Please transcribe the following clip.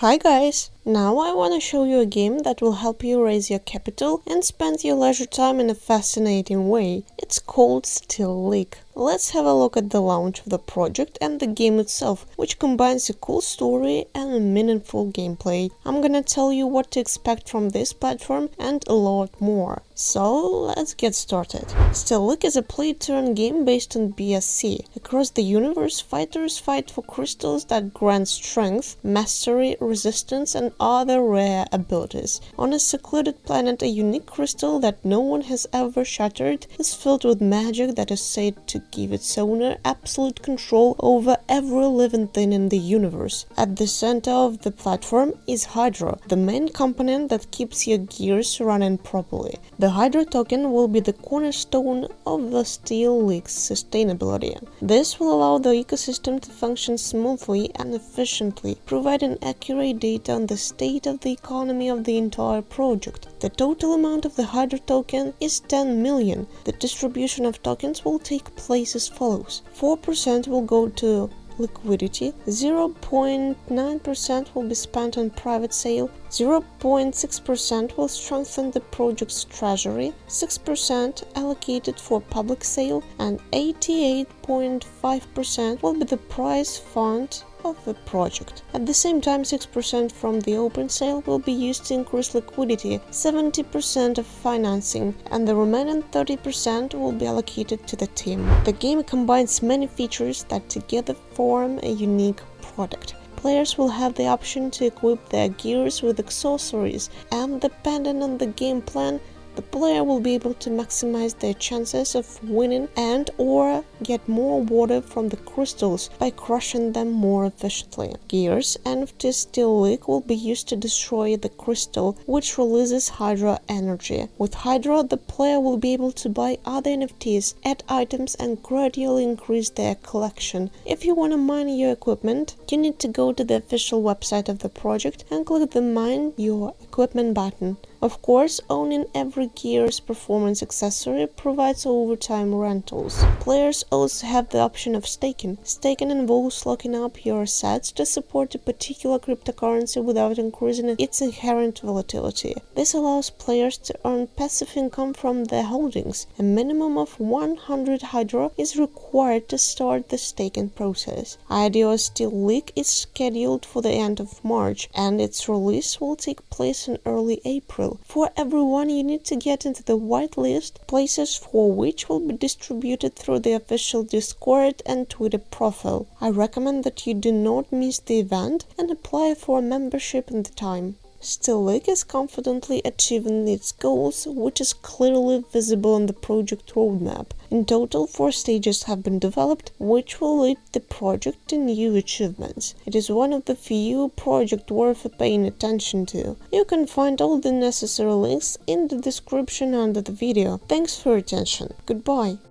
Hi guys! Now I want to show you a game that will help you raise your capital and spend your leisure time in a fascinating way. It's called Steel League. Let's have a look at the launch of the project and the game itself, which combines a cool story and a meaningful gameplay. I'm gonna tell you what to expect from this platform and a lot more. So let's get started. Steel League is a play-turn game based on BSC. Across the universe, fighters fight for crystals that grant strength, mastery, resistance and other rare abilities. On a secluded planet, a unique crystal that no one has ever shattered is filled with magic that is said to give its owner absolute control over every living thing in the universe. At the center of the platform is Hydra, the main component that keeps your gears running properly. The Hydra token will be the cornerstone of the Steel League's sustainability. This will allow the ecosystem to function smoothly and efficiently, providing accurate data on the state of the economy of the entire project. The total amount of the Hydra token is 10 million. The distribution of tokens will take place as follows. 4% will go to liquidity, 0.9% will be spent on private sale, 0.6% will strengthen the project's treasury, 6% allocated for public sale, and 88.5% will be the prize fund of the project. At the same time, 6% from the open sale will be used to increase liquidity, 70% of financing, and the remaining 30% will be allocated to the team. The game combines many features that together form a unique product. Players will have the option to equip their gears with accessories, and depending on the game plan, the player will be able to maximize their chances of winning and or get more water from the crystals by crushing them more efficiently. Gears NFTs Steel League will be used to destroy the crystal, which releases Hydra energy. With Hydra, the player will be able to buy other NFTs, add items and gradually increase their collection. If you want to mine your equipment, you need to go to the official website of the project and click the Mine Your Equipment button. Of course, owning every Gear's performance accessory provides overtime rentals. Players also have the option of staking. Staking involves locking up your assets to support a particular cryptocurrency without increasing its inherent volatility. This allows players to earn passive income from their holdings. A minimum of 100 Hydra is required to start the staking process. IDO Steel League is scheduled for the end of March, and its release will take place in early April. For everyone, you need to get into the whitelist, places for which will be distributed through the official Discord and Twitter profile. I recommend that you do not miss the event and apply for a membership in the time. Steel League is confidently achieving its goals, which is clearly visible on the project roadmap. In total, four stages have been developed, which will lead the project to new achievements. It is one of the few projects worth paying attention to. You can find all the necessary links in the description under the video. Thanks for your attention. Goodbye.